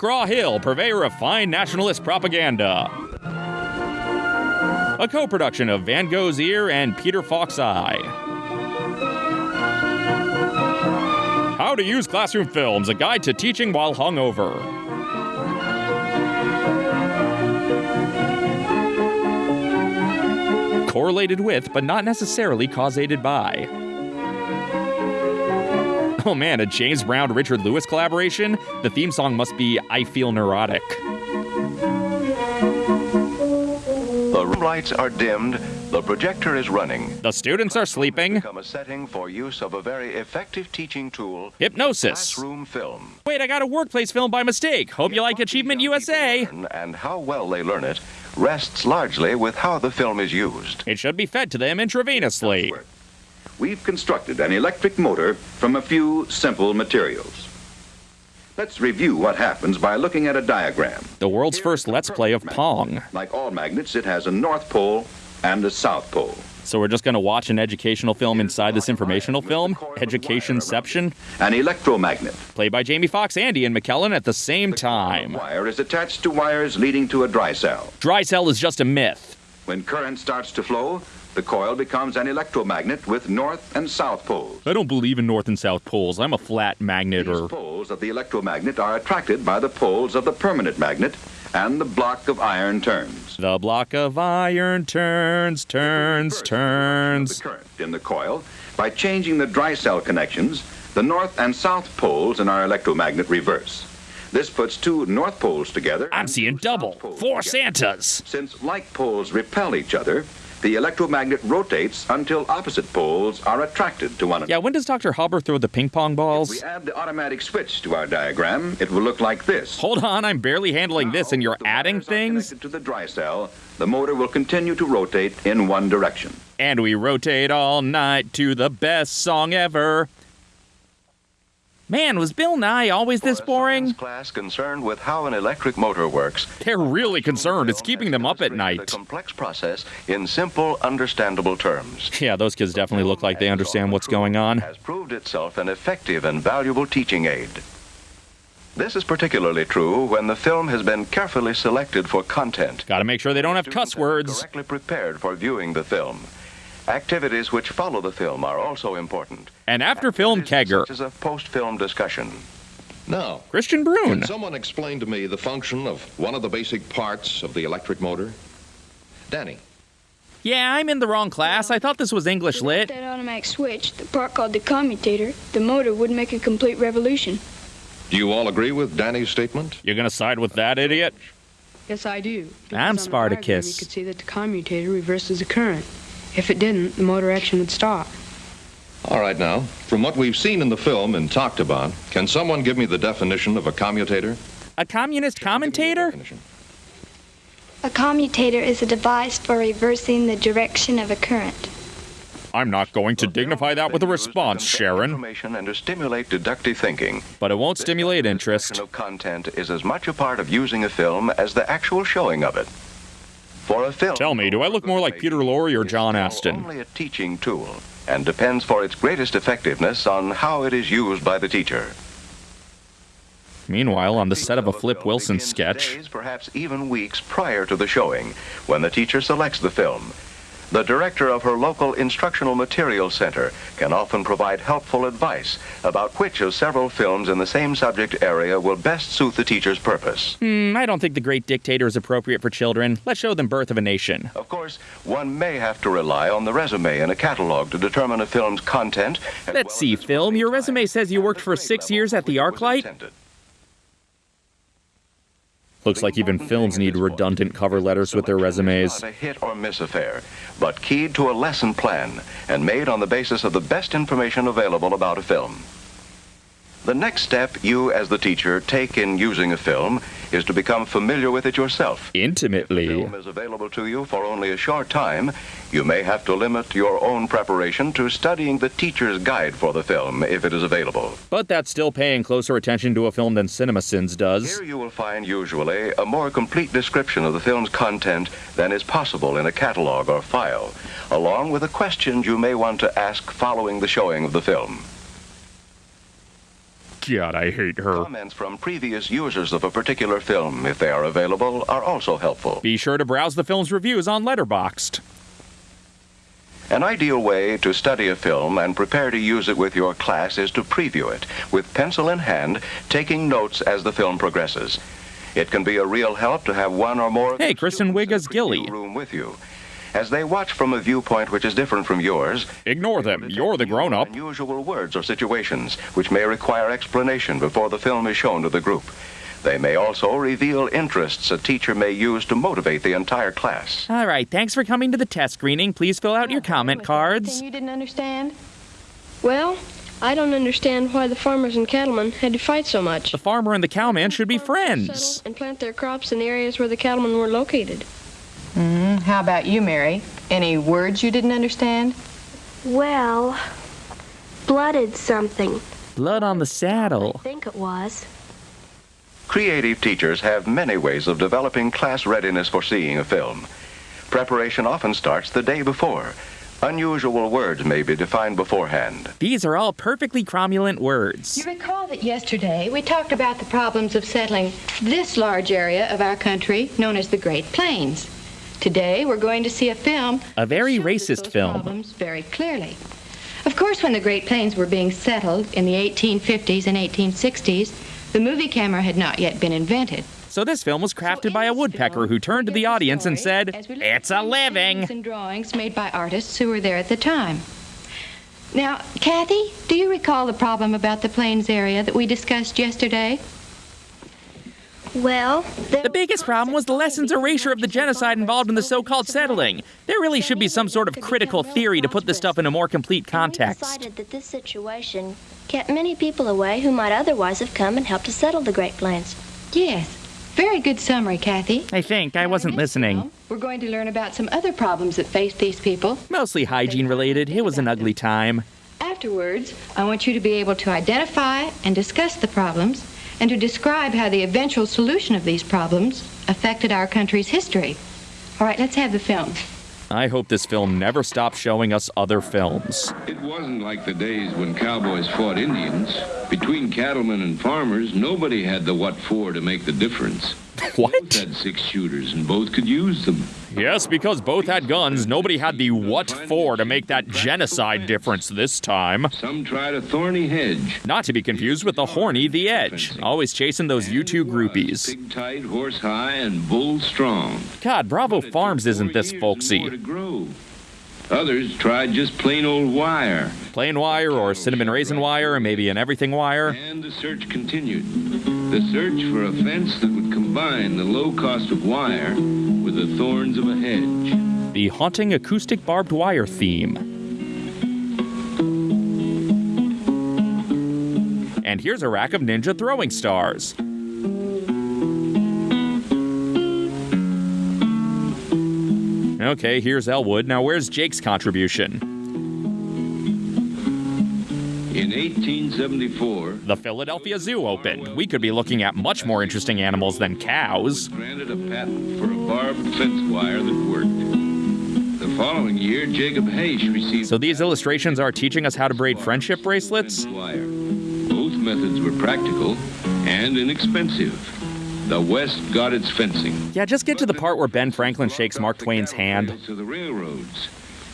McGraw Hill, purveyor of fine nationalist propaganda. A co production of Van Gogh's Ear and Peter Falk's Eye. How to Use Classroom Films, a guide to teaching while hungover. Correlated with, but not necessarily causated by. Oh man, a James Brown Richard Lewis collaboration? The theme song must be I Feel Neurotic. The room lights are dimmed, the projector is running. The students are sleeping. Become a setting for use of a very effective teaching tool, Hypnosis. classroom film. Wait, I got a workplace film by mistake. Hope you like Achievement USA. And how well they learn it rests largely with how the film is used. It should be fed to them intravenously. We've constructed an electric motor from a few simple materials. Let's review what happens by looking at a diagram. The world's first Let's Play of Pong. Like all magnets, it has a north pole and a south pole. So we're just going to watch an educational film inside this informational film, Educationception, An electromagnet. played by Jamie Foxx, Andy, and McKellen at the same time. The Wire is attached to wires leading to a dry cell. Dry cell is just a myth. When current starts to flow, the coil becomes an electromagnet with north and south poles. I don't believe in north and south poles. I'm a flat magnet These or. poles of the electromagnet are attracted by the poles of the permanent magnet, and the block of iron turns. The block of iron turns, turns, The turns. current in the coil by changing the dry cell connections, the north and south poles in our electromagnet reverse. This puts two north poles together. I'm seeing double. Four together. Santas. Since like poles repel each other, the electromagnet rotates until opposite poles are attracted to one another. Yeah, when does Dr. Hubber throw the ping pong If balls? we add the automatic switch to our diagram, it will look like this. Hold on, I'm barely handling this and you're adding things? to the dry cell, the motor will continue to rotate in one direction. And we rotate all night to the best song ever. Man, was Bill Nye always this boring? class concerned with how an electric motor works. They're really concerned. It's keeping them up at illustrated night. The complex process in simple, understandable terms. Yeah, those kids definitely look like they understand what's going on. Has proved itself an effective and valuable teaching aid. This is particularly true when the film has been carefully selected for content. Gotta make sure they don't have cuss words. Correctly prepared for viewing the film. Activities which follow the film are also important. And after film Activities kegger. Such as a post-film discussion. Now, Christian Brune. can someone explain to me the function of one of the basic parts of the electric motor? Danny. Yeah, I'm in the wrong class. I thought this was English lit. That automatic switch, the part called the commutator, the motor would make a complete revolution. Do you all agree with Danny's statement? You're gonna side with that idiot? Yes, I do. Because I'm Spartacus. You could see that the commutator reverses the current. If it didn't, the motor action would stop. All right, now, from what we've seen in the film and talked about, can someone give me the definition of a commutator? A communist commentator? A commutator is a device for reversing the direction of a current. I'm not going to dignify that with a been used to response, Sharon. Information and to stimulate deductive thinking. But it won't stimulate interest. discussion of content is as much a part of using a film as the actual showing of it. For a film, Tell me, do I look more like Peter Lorre or John Astin? Only a teaching tool, and depends for its greatest effectiveness on how it is used by the teacher. Meanwhile, on the set of a Flip Wilson sketch, Days, perhaps even weeks prior to the showing, when the teacher selects the film. The director of her local instructional materials center can often provide helpful advice about which of several films in the same subject area will best suit the teacher's purpose. hmm, I don't think The Great Dictator is appropriate for children. Let's show them Birth of a Nation. Of course, one may have to rely on the resume in a catalog to determine a film's content. Let's well see, film. Your resume says you worked for six years at the ArcLight? Looks like even films need redundant cover letters with their resumes. a hit or miss affair, but keyed to a lesson plan and made on the basis of the best information available about a film. The next step you, as the teacher, take in using a film is to become familiar with it yourself. Intimately. If the film is available to you for only a short time, you may have to limit your own preparation to studying the teacher's guide for the film if it is available. But that's still paying closer attention to a film than CinemaSins does. Here you will find usually a more complete description of the film's content than is possible in a catalog or file, along with the questions you may want to ask following the showing of the film. God, I hate her. Comments from previous users of a particular film, if they are available, are also helpful. Be sure to browse the film's reviews on Letterboxd. An ideal way to study a film and prepare to use it with your class is to preview it, with pencil in hand, taking notes as the film progresses. It can be a real help to have one or more Hey, Kristen Wiig as Gilly. room with you. As they watch from a viewpoint which is different from yours, Ignore them. You're the grown up. unusual words or situations which may require explanation before the film is shown to the group. They may also reveal interests a teacher may use to motivate the entire class. All right, thanks for coming to the test screening. Please fill out your comment cards. Anything you didn't understand? Well, I don't understand why the farmers and cattlemen had to fight so much. The farmer and the cowman should be friends. And plant their crops in the areas where the cattlemen were located. Mm, how about you, Mary? Any words you didn't understand? Well, blooded something. Blood on the saddle. I think it was. Creative teachers have many ways of developing class readiness for seeing a film. Preparation often starts the day before. Unusual words may be defined beforehand. These are all perfectly cromulent words. You recall that yesterday we talked about the problems of settling this large area of our country known as the Great Plains. Today we're going to see a film A very racist film. problems very clearly. Of course, when the Great Plains were being settled in the 1850s and 1860s, the movie camera had not yet been invented. So this film was crafted in by a woodpecker film, who turned to the audience and said, as we look It's a living. And drawings made by artists who were there at the time. Now, Kathy, do you recall the problem about the plains area that we discussed yesterday? Well, The biggest problem was the lessons erasure of the genocide involved in the so called settling. There really should be some sort of critical theory to put this stuff in a more complete context. We context. decided that this situation kept many people away who might otherwise have come and helped to settle the Great Plains. Yes. Very good summary, Kathy. I think I wasn't Now, in this listening. We're going to learn about some other problems that faced these people. Mostly hygiene related. It was an ugly time. Afterwards, I want you to be able to identify and discuss the problems and to describe how the eventual solution of these problems affected our country's history. All right, let's have the film. I hope this film never stops showing us other films. It wasn't like the days when cowboys fought Indians. Between cattlemen and farmers, nobody had the what for to make the difference. Both What? had six shooters and both could use them. Yes, because both had guns, nobody had the what for to make that genocide difference this time. Some tried a thorny hedge. Not to be confused with the horny The Edge, always chasing those U2 groupies. Pig tight, horse high, and bull strong. God, Bravo Farms isn't this Four years and more folksy. Others tried just plain old wire. Plain wire or cinnamon raisin wire, or maybe an everything wire. And the search continued. The search for a fence that would combine the low cost of wire with the thorns of a hedge. The haunting acoustic barbed wire theme. And here's a rack of ninja throwing stars. Okay, here's Elwood. Now, where's Jake's contribution? 1874, The Philadelphia Zoo opened. We could be looking at much more interesting animals than cows. granted a patent for a barbed fence wire that worked. The following year, Jacob Haish received So these illustrations are teaching us how to braid friendship bracelets? wire. Both methods were practical and inexpensive. The West got its fencing. Yeah, just get to the part where Ben Franklin shakes Mark Twain's hand. To the railroads.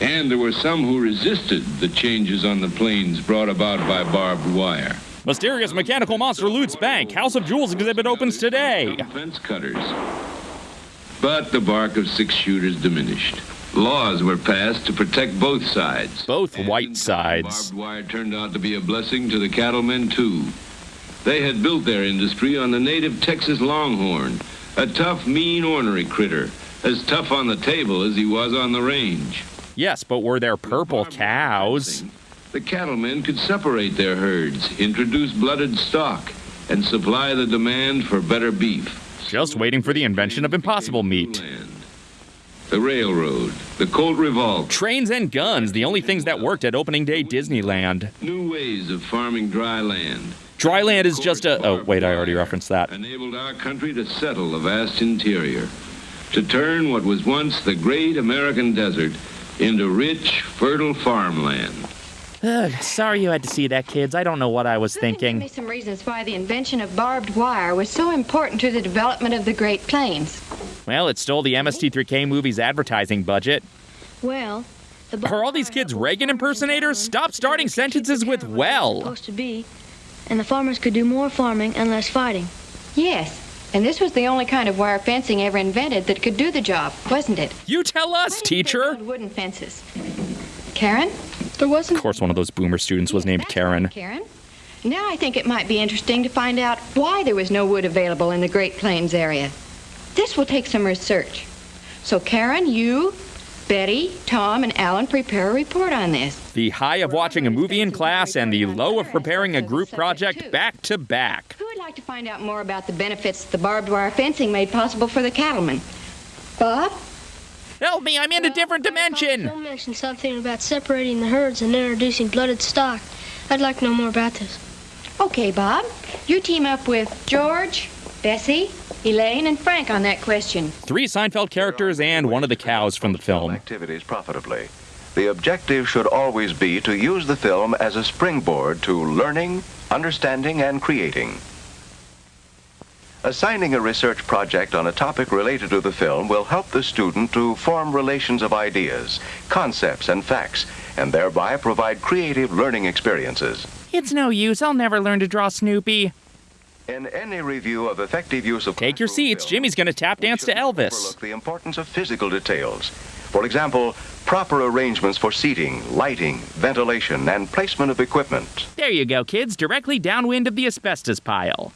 And there were some who resisted the changes on the plains brought about by barbed wire. Mysterious mechanical monster loots bank. House of Jewels exhibit opens today. Fence cutters. But the bark of six shooters diminished. Laws were passed to protect both sides. Both And white sides. Barbed wire turned out to be a blessing to the cattlemen, too. They had built their industry on the native Texas longhorn, a tough, mean, ornery critter, as tough on the table as he was on the range. Yes, but were there purple cows? The cattlemen could separate their herds, introduce blooded stock, and supply the demand for better beef. Just waiting for the invention of impossible meat. The railroad, the Colt revolver, Trains and guns, the only things that worked at opening day Disneyland. new ways of farming dry land. Dry land is just a. Oh, wait, I already referenced that. enabled our country to settle a vast interior, to turn what was once the great American desert into rich, fertile farmland. Ugh, sorry you had to see that, kids. I don't know what I was thinking. Give me thinking. some reasons why the invention of barbed wire was so important to the development of the Great Plains. Well, it stole the MST3K movie's advertising budget. Well, the Are all these kids Reagan impersonators? Stop starting sentences with well. supposed to be, and the farmers could do more farming and less fighting. Yes, and this was the only kind of wire fencing ever invented that could do the job, wasn't it? You tell us, teacher. Wooden fences. Karen? There wasn't. Of course, one of those boomer students was named Karen. right, Karen. Now I think it might be interesting to find out why there was no wood available in the Great Plains area. This will take some research. So, Karen, you, Betty, Tom, and Alan prepare a report on this. The high of watching a movie in class and the low of preparing a group project back to back. Who would like to find out more about the benefits the barbed wire fencing made possible for the cattlemen? Bob? Help me, I'm in a different dimension. Phil mentioned something about separating the herds and introducing blooded stock. I'd like to know more about this. Okay, Bob. You team up with George, Bessie, Elaine, and Frank on that question. Three Seinfeld characters and one of the cows from the film. activities profitably. The objective should always be to use the film as a springboard to learning, understanding, and creating. Assigning a research project on a topic related to the film will help the student to form relations of ideas, concepts, and facts, and thereby provide creative learning experiences. It's no use, I'll never learn to draw Snoopy. In any review of effective use of Take your seats, film, Jimmy's gonna tap dance to shouldn't Elvis. overlook the importance of physical details. For example, proper arrangements for seating, lighting, ventilation, and placement of equipment. There you go, kids, directly downwind of the asbestos pile.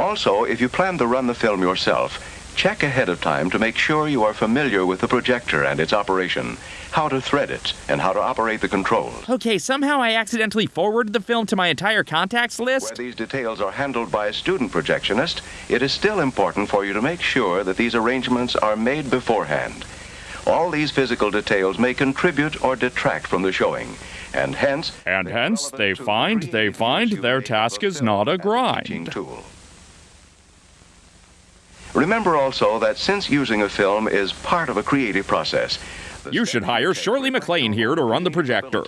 Also, if you plan to run the film yourself, check ahead of time to make sure you are familiar with the projector and its operation, how to thread it, and how to operate the controls. Okay, somehow I accidentally forwarded the film to my entire contacts list? Where these details are handled by a student projectionist, it is still important for you to make sure that these arrangements are made beforehand. All these physical details may contribute or detract from the showing, and hence. And hence, they find- they find their task is not a grind. tool. Remember also that since using a film is part of a creative process, You should hire Shirley reflect MacLaine here to run the projector.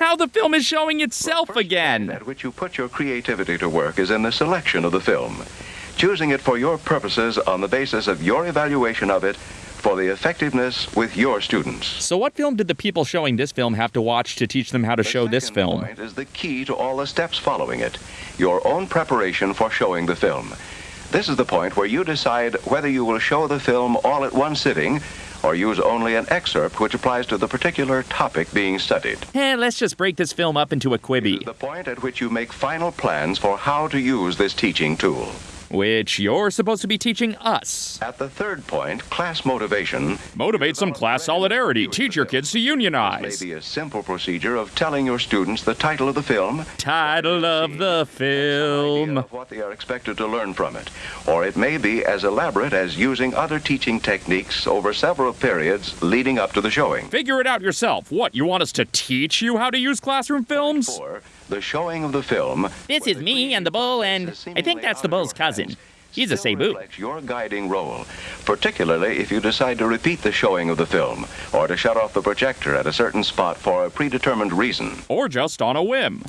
Now the film is showing itself The first again. At which you put your creativity to work is in the selection of the film, choosing it for your purposes on the basis of your evaluation of it for the effectiveness with your students. So, what film did the people showing this film have to watch to teach them how to The show this film? point is the key to all the steps following it, your own preparation for showing the film. This is the point where you decide whether you will show the film all at one sitting or use only an excerpt which applies to the particular topic being studied. Eh, let's just break this film up into a Quibi, the point at which you make final plans for how to use this teaching tool. Which you're supposed to be teaching us. At the third point, class motivation Motivate some class solidarity. Teach your kids to unionize. Maybe a simple procedure of telling your students the title of the film, Title of the film. of what they are expected to learn from it. Or it may be as elaborate as using other teaching techniques over several periods leading up to the showing. Figure it out yourself. What, you want us to teach you how to use classroom films? Four, the showing of the film. This is me and the bull, and I think that's the bull's cousin. He's a zebu. your guiding role, particularly if you decide to repeat the showing of the film or to shut off the projector at a certain spot for a predetermined reason. Or just on a whim.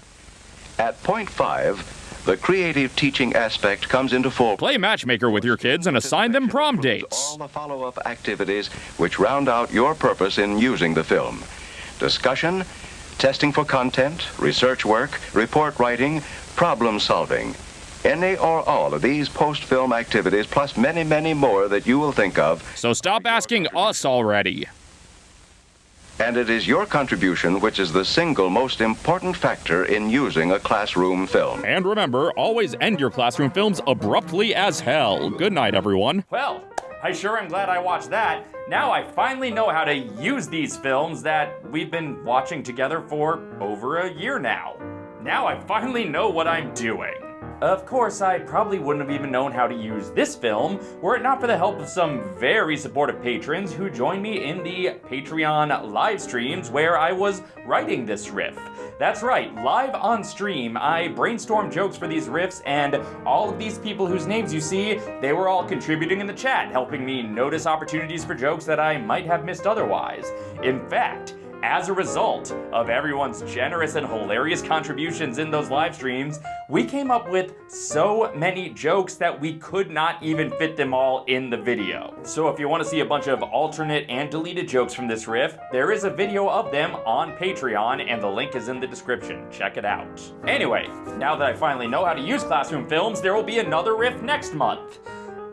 At point five, the creative teaching aspect comes into full Play matchmaker with your kids and assign them prom dates. All the follow-up activities which round out your purpose in using the film. Discussion, testing for content, research work, report writing, problem solving. Any or all of these post-film activities, plus many, many more that you will think of, So stop asking us already. and it is your contribution which is the single most important factor in using a classroom film. And remember, always end your classroom films abruptly as hell. Good night, everyone. Well, I sure am glad I watched that. Now I finally know how to use these films that we've been watching together for over a year now. Now I finally know what I'm doing. Of course, I probably wouldn't have even known how to use this film were it not for the help of some very supportive patrons who joined me in the Patreon live streams where I was writing this riff. That's right, live on stream, I brainstormed jokes for these riffs, and all of these people whose names you see, they were all contributing in the chat, helping me notice opportunities for jokes that I might have missed otherwise. In fact, as a result of everyone's generous and hilarious contributions in those live streams, we came up with so many jokes that we could not even fit them all in the video. So if you want to see a bunch of alternate and deleted jokes from this riff, there is a video of them on Patreon and the link is in the description. Check it out. Anyway, now that I finally know how to use Classroom Films, there will be another riff next month.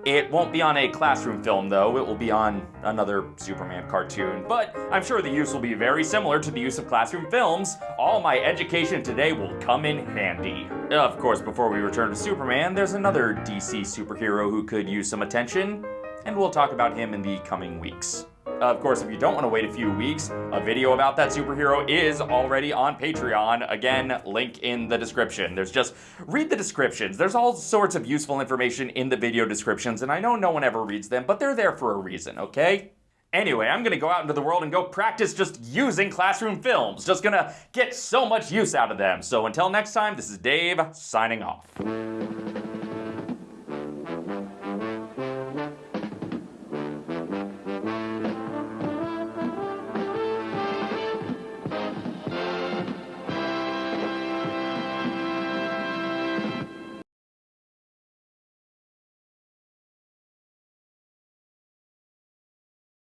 It won't be on a classroom film, though. It will be on another Superman cartoon. But I'm sure the use will be very similar to the use of classroom films. All my education today will come in handy. Of course, before we return to Superman, there's another DC superhero who could use some attention, and we'll talk about him in the coming weeks. Of course, if you don't want to wait a few weeks, a video about that superhero is already on Patreon. Again, link in the description. There's just, read the descriptions. There's all sorts of useful information in the video descriptions, and I know no one ever reads them, but they're there for a reason, okay? Anyway, I'm gonna go out into the world and go practice just using classroom films. Just gonna get so much use out of them. So until next time, this is Dave, signing off.